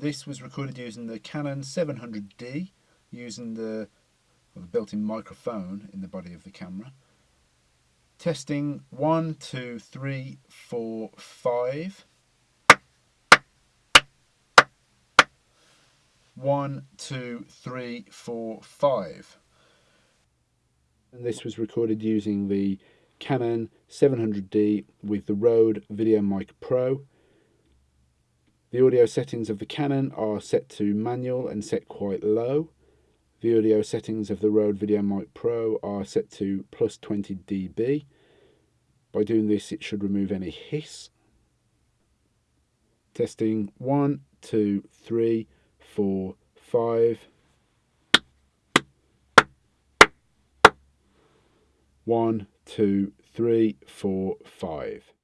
This was recorded using the Canon 700D, using the, built-in microphone in the body of the camera. Testing one, two, three, four, five. One, two, three, four, five. And this was recorded using the Canon 700D with the Rode VideoMic Pro. The audio settings of the Canon are set to manual and set quite low. The audio settings of the Rode VideoMic Pro are set to plus 20 dB. By doing this it should remove any hiss. Testing one, two, three, four, five. One, two, three, four, five.